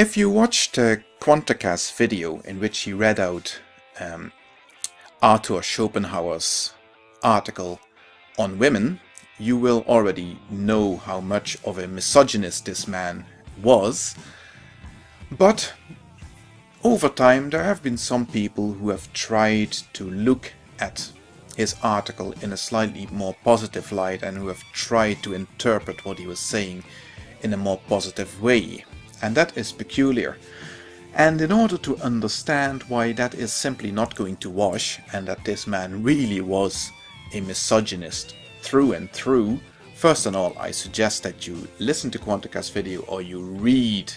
If you watched uh, Quantaca's video in which he read out um, Arthur Schopenhauer's article on women, you will already know how much of a misogynist this man was. But over time there have been some people who have tried to look at his article in a slightly more positive light and who have tried to interpret what he was saying in a more positive way. And that is peculiar. And in order to understand why that is simply not going to wash and that this man really was a misogynist through and through, first and all I suggest that you listen to Quantica's video or you read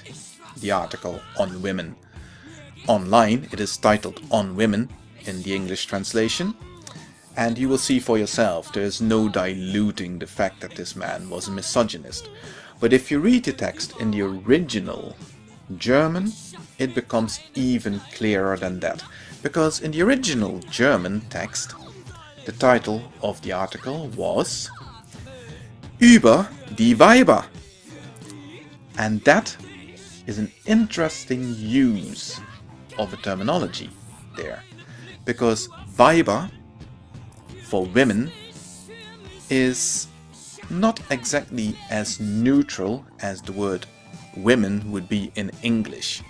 the article on women online. It is titled On Women in the English translation. And you will see for yourself there is no diluting the fact that this man was a misogynist. But if you read the text in the original German, it becomes even clearer than that. Because in the original German text, the title of the article was Über die Weiber. And that is an interesting use of a terminology there. Because Weiber, for women, is not exactly as neutral as the word women would be in English.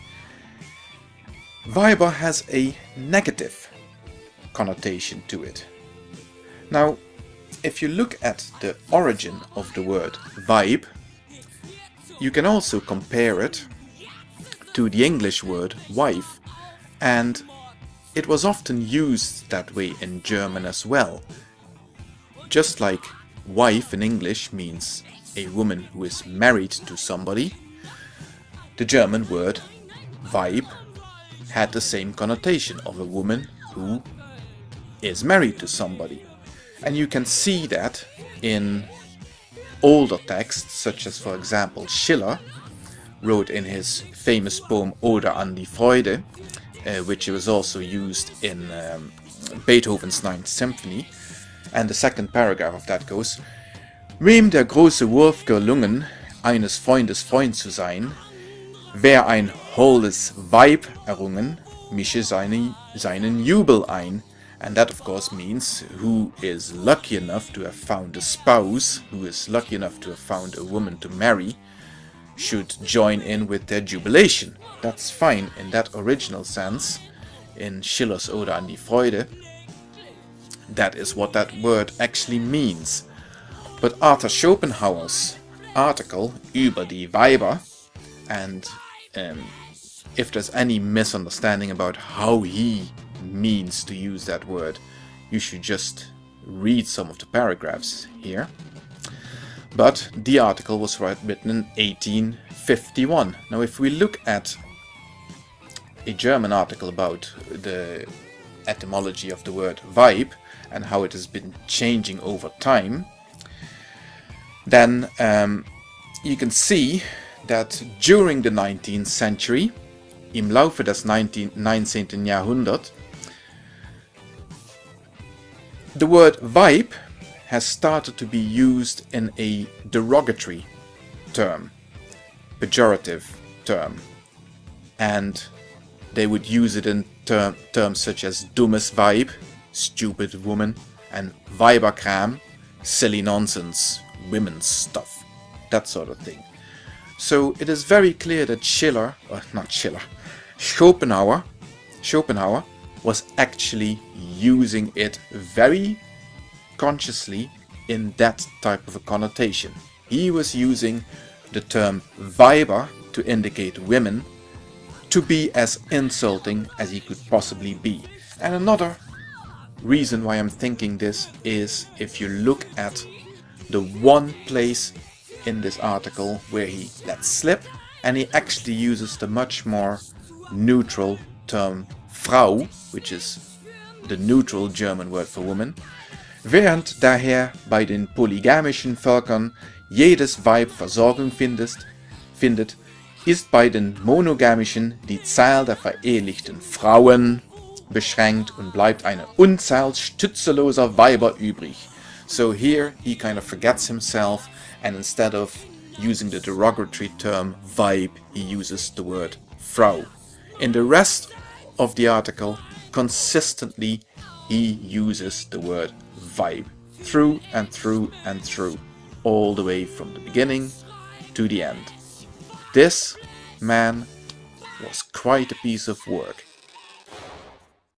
Weiber has a negative connotation to it. Now, if you look at the origin of the word Weib, you can also compare it to the English word wife, and it was often used that way in German as well. Just like wife in English means a woman who is married to somebody, the German word Weib had the same connotation of a woman who is married to somebody. And you can see that in older texts, such as for example Schiller wrote in his famous poem Ode an die Freude, uh, which was also used in um, Beethoven's Ninth Symphony. And the second paragraph of that goes, Wem der große Wurf gelungen, eines Freundes Freund zu sein, wer ein holdes Weib errungen, mische seine, seinen Jubel ein. And that of course means who is lucky enough to have found a spouse, who is lucky enough to have found a woman to marry, should join in with their jubilation. That's fine in that original sense, in Schiller's Ode an die Freude. That is what that word actually means. But Arthur Schopenhauer's article über die Weiber, and um, if there's any misunderstanding about how he means to use that word, you should just read some of the paragraphs here. But the article was written in 1851. Now if we look at a German article about the etymology of the word Weib and how it has been changing over time, then um, you can see that during the 19th century, im Laufe des 19, 19. Jahrhundert, the word Weib has started to be used in a derogatory term, pejorative term, and they would use it in ter terms such as dummes Weib, stupid woman, and Weiberkram, silly nonsense, women's stuff, that sort of thing. So it is very clear that Schiller, or not Schiller, Schopenhauer, Schopenhauer was actually using it very consciously in that type of a connotation. He was using the term Weiber to indicate women to be as insulting as he could possibly be. And another reason why I'm thinking this is if you look at the one place in this article where he lets slip and he actually uses the much more neutral term Frau, which is the neutral German word for woman, während daher bei den polygamischen Völkern jedes Weib Versorgung findest, findet, ist bei den monogamischen die Zahl der verehelichten Frauen beschränkt und bleibt eine Unzahl stützeloser Weiber übrig. So here he kind of forgets himself and instead of using the derogatory term Weib, he uses the word Frau. In the rest of the article, consistently he uses the word Weib through and through and through, all the way from the beginning to the end. This man was quite a piece of work.